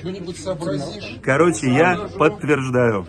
Что-нибудь сообразишь? Короче, я подтверждаю.